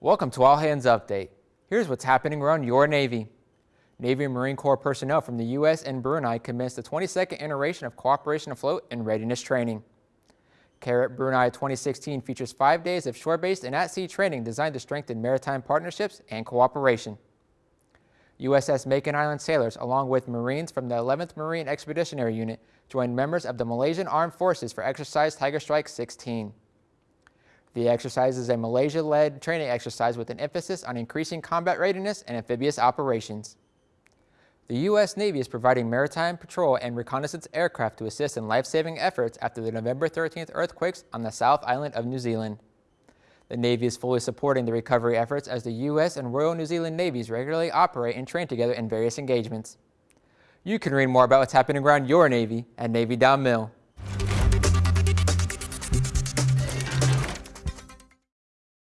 Welcome to All Hands Update. Here's what's happening around your Navy. Navy and Marine Corps personnel from the U.S. and Brunei commenced the 22nd iteration of Cooperation Afloat and Readiness Training. CARAT Brunei 2016 features five days of shore-based and at-sea training designed to strengthen maritime partnerships and cooperation. USS Makin Island sailors, along with Marines from the 11th Marine Expeditionary Unit, joined members of the Malaysian Armed Forces for Exercise Tiger Strike 16. The exercise is a Malaysia-led training exercise with an emphasis on increasing combat readiness and amphibious operations. The U.S. Navy is providing maritime patrol and reconnaissance aircraft to assist in life-saving efforts after the November 13th earthquakes on the South Island of New Zealand. The Navy is fully supporting the recovery efforts as the U.S. and Royal New Zealand Navies regularly operate and train together in various engagements. You can read more about what's happening around your Navy at Navy.mil.